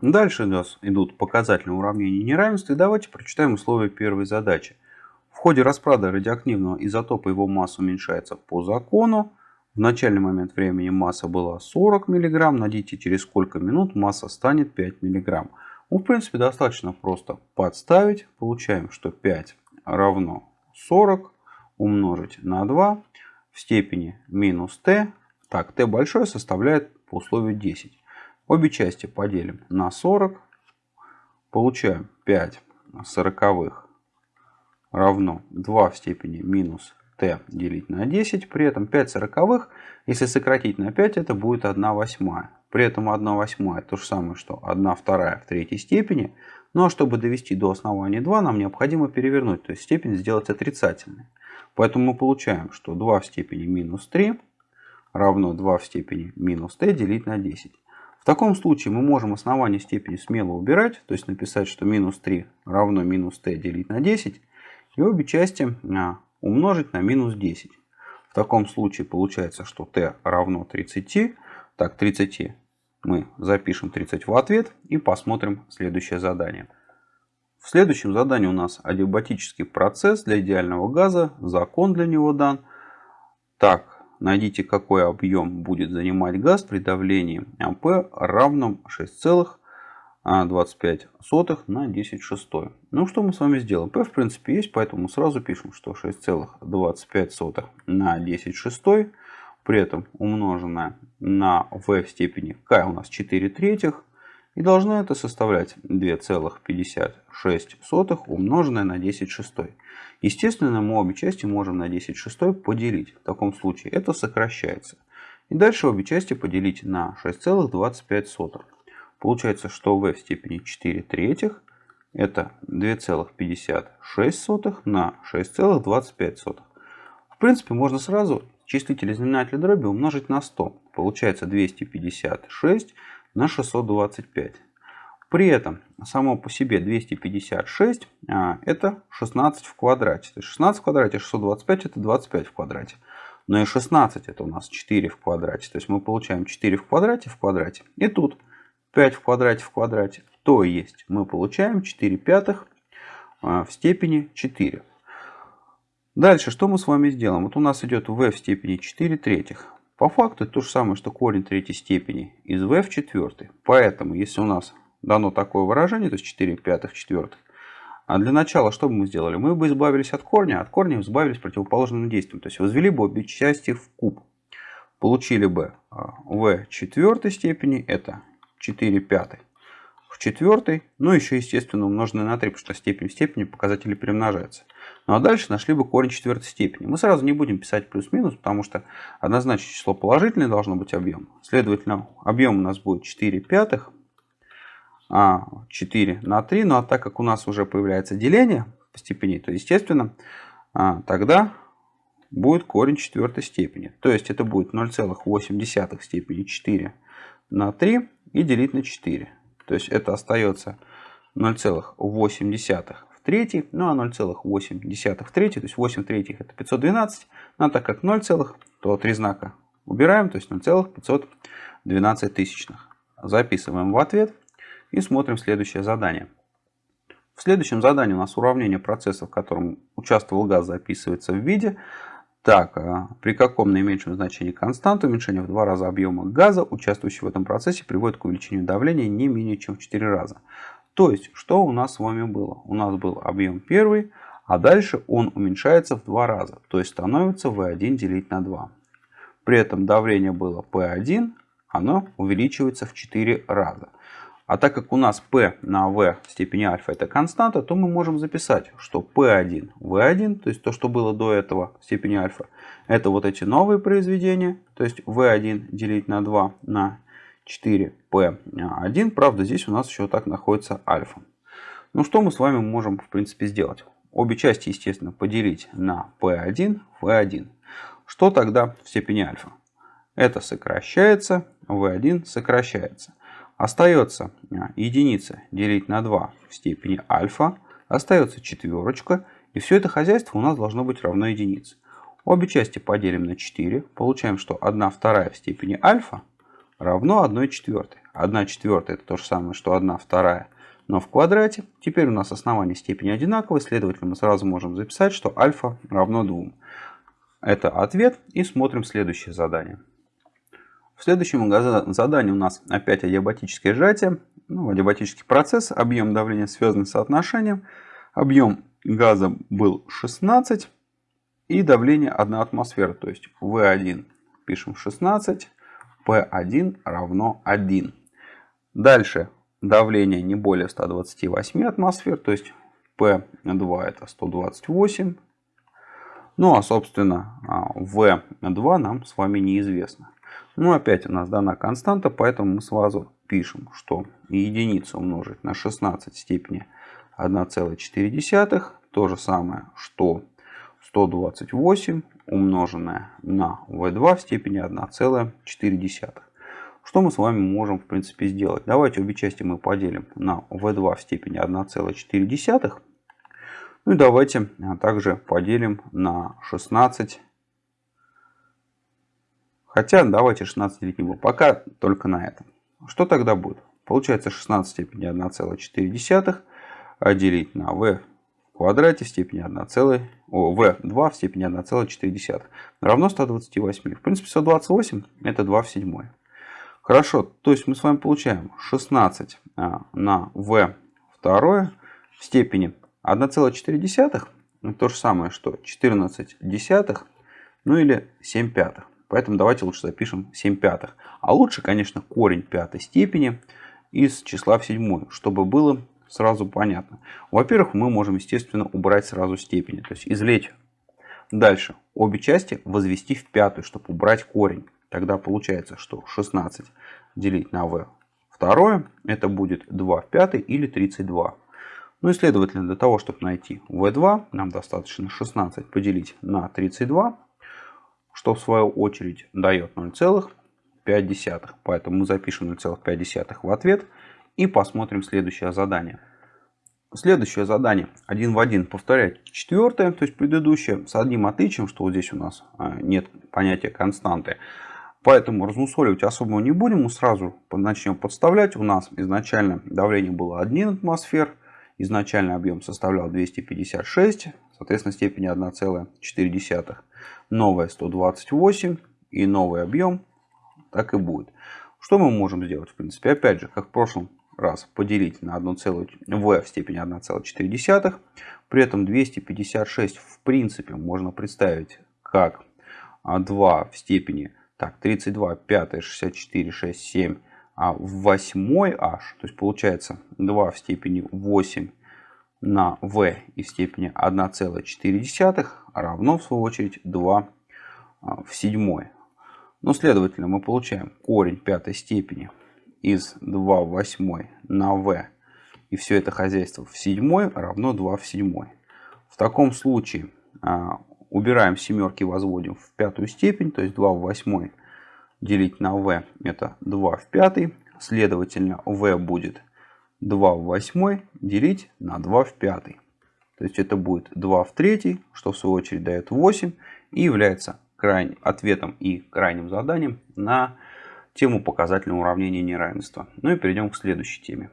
Дальше у нас идут показательные уравнения неравенства. И давайте прочитаем условия первой задачи. В ходе распада радиоактивного изотопа его масса уменьшается по закону. В начальный момент времени масса была 40 мг. Найдите, через сколько минут масса станет 5 мг. Ну, в принципе, достаточно просто подставить. Получаем, что 5 равно 40 умножить на 2 в степени минус t. Так, t большое составляет по условию 10. Обе части поделим на 40. Получаем 5 сороковых равно 2 в степени минус t делить на 10. При этом 5 сороковых, если сократить на 5, это будет 1 восьмая. При этом 1 восьмая то же самое, что 1 вторая в третьей степени. А чтобы довести до основания 2, нам необходимо перевернуть, то есть степень сделать отрицательной. Поэтому мы получаем, что 2 в степени минус 3 равно 2 в степени минус t делить на 10. Таком случае мы можем основание степени смело убирать, то есть написать, что минус 3 равно минус t делить на 10, и обе части а, умножить на минус 10. В таком случае получается, что t равно 30. Так, 30 мы запишем 30 в ответ и посмотрим следующее задание. В следующем задании у нас адиабатический процесс для идеального газа, закон для него дан. Так, Найдите, какой объем будет занимать газ при давлении АП равном 6,25 на 10 шестой. Ну, что мы с вами сделаем? P в принципе есть, поэтому сразу пишем, что 6,25 на 10 шестой, при этом умноженное на v в степени k у нас 4 третьих, и должно это составлять 2,56 умноженное на 10 шестой. Естественно, мы обе части можем на 10 шестой поделить. В таком случае это сокращается. И дальше обе части поделить на 6,25. Получается, что v в степени 4 третьих это 2,56 на 6,25. В принципе, можно сразу числитель и знаменатель дроби умножить на 100. Получается 256 на 625. При этом само по себе 256 а, это 16 в квадрате. То есть 16 в квадрате, 625 это 25 в квадрате. Но и 16 это у нас 4 в квадрате. То есть мы получаем 4 в квадрате в квадрате. И тут 5 в квадрате в квадрате. То есть мы получаем 4 пятых а, в степени 4. Дальше что мы с вами сделаем? Вот у нас идет v в степени 4 третьих. По факту то же самое, что корень третьей степени из v в четвертой. Поэтому, если у нас дано такое выражение, то есть 4 пятых четвертых, а для начала что бы мы сделали? Мы бы избавились от корня, от корня избавились противоположным действием. То есть возвели бы обе части в куб. Получили бы v а, четвертой степени, это 4 пятых в четвертой, ну еще естественно умноженное на 3, потому что степень в степени показатели перемножаются. Ну а дальше нашли бы корень четвертой степени. Мы сразу не будем писать плюс-минус, потому что однозначно число положительное должно быть объем. Следовательно, объем у нас будет 4 пятых, а 4 на 3. Ну а так как у нас уже появляется деление по степени, то естественно а, тогда будет корень четвертой степени. То есть это будет 0,8 степени 4 на 3 и делить на 4. То есть это остается 0,8 в третьей, ну а 0,8 в третьей, то есть 8 третьих это 512. Ну а так как 0, то три знака убираем, то есть 0,512 тысячных. Записываем в ответ и смотрим следующее задание. В следующем задании у нас уравнение процесса, в котором участвовал газ, записывается в виде так, а при каком наименьшем значении константы уменьшение в два раза объема газа, участвующий в этом процессе, приводит к увеличению давления не менее чем в 4 раза. То есть, что у нас с вами было? У нас был объем первый, а дальше он уменьшается в два раза. То есть, становится V1 делить на 2. При этом давление было P1, оно увеличивается в 4 раза. А так как у нас P на V в степени альфа это константа, то мы можем записать, что P1, V1, то есть то, что было до этого в степени альфа, это вот эти новые произведения, то есть V1 делить на 2 на 4P1. Правда, здесь у нас еще так находится альфа. Ну, что мы с вами можем, в принципе, сделать? Обе части, естественно, поделить на P1, V1. Что тогда в степени альфа? Это сокращается, V1 сокращается. Остается а, единица делить на 2 в степени альфа. Остается четверочка. И все это хозяйство у нас должно быть равно единице. Обе части поделим на 4. Получаем, что 1 вторая в степени альфа равно 1 четвертой. 1 четвертая это то же самое, что 1 вторая, но в квадрате. Теперь у нас основание степени одинаковые, следовательно, мы сразу можем записать, что альфа равно 2. Это ответ. И смотрим следующее задание. В следующем задании у нас опять адиабатическое сжатие. Ну, адиабатический процесс. Объем давления связан с соотношением. Объем газа был 16. И давление 1 атмосфера. То есть V1 пишем 16. P1 равно 1. Дальше давление не более 128 атмосфер. То есть P2 это 128 ну а собственно V2 а, нам с вами неизвестно. Ну опять у нас дана константа, поэтому мы сразу пишем, что единицу умножить на 16 в степени 1,4. То же самое, что 128 умноженное на V2 в степени 1,4. Что мы с вами можем в принципе сделать? Давайте обе части мы поделим на V2 в степени 1,4 ну и давайте а, также поделим на 16. Хотя давайте 16 делить не буду. Пока только на это. Что тогда будет? Получается 16 в степени 1,4 а делить на v в квадрате в степени 1, о, v2 в степени 1,4 равно 128. В принципе 128 это 2 в 7. Хорошо, то есть мы с вами получаем 16 а, на v второе в степени 1,4 то же самое, что 14 десятых, ну или 7 пятых. Поэтому давайте лучше запишем 7 пятых. А лучше, конечно, корень пятой степени из числа в седьмую, чтобы было сразу понятно. Во-первых, мы можем, естественно, убрать сразу степени, то есть извлечь. Дальше обе части возвести в пятую, чтобы убрать корень. Тогда получается, что 16 делить на v второе, это будет 2 в пятой или 32. Ну и следовательно, для того, чтобы найти v2, нам достаточно 16 поделить на 32, что в свою очередь дает 0,5. Поэтому мы запишем 0,5 в ответ и посмотрим следующее задание. Следующее задание один в один повторять четвертое, то есть предыдущее, с одним отличием, что вот здесь у нас а, нет понятия константы. Поэтому размусоливать особо не будем, мы сразу начнем подставлять. У нас изначально давление было 1 атмосфер, Изначальный объем составлял 256, соответственно степени 1,4. Новая 128 и новый объем так и будет. Что мы можем сделать? В принципе, опять же, как в прошлом раз, поделить на 1, v в степени 1,4. При этом 256 в принципе можно представить как 2 в степени так, 32, 5, 64, 6, 7 а в восьмой h, то есть получается 2 в степени 8 на v и в степени 1,4 равно в свою очередь 2 а, в седьмой. Ну, следовательно, мы получаем корень пятой степени из 2 в восьмой на v и все это хозяйство в седьмой равно 2 в седьмой. В таком случае а, убираем семерки, возводим в пятую степень, то есть 2 в восьмой делить на v это 2 в пятой. Следовательно, v будет 2 в 8 делить на 2 в 5. То есть это будет 2 в 3, что в свою очередь дает 8 и является крайним, ответом и крайним заданием на тему показательного уравнения неравенства. Ну и перейдем к следующей теме.